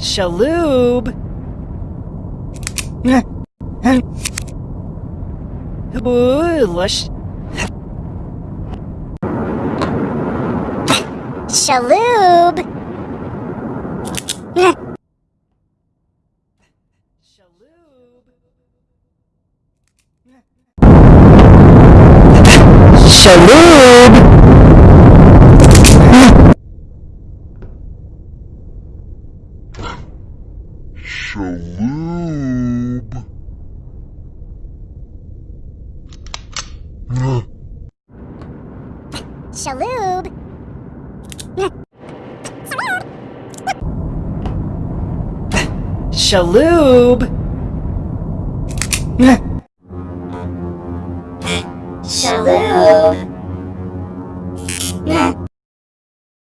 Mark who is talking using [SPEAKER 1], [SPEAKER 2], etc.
[SPEAKER 1] Shaloob. Boolish.
[SPEAKER 2] Shaloob.
[SPEAKER 1] Shaloob. Shaloob.
[SPEAKER 3] Shaloob.
[SPEAKER 2] Shaloob.
[SPEAKER 1] Shaloob.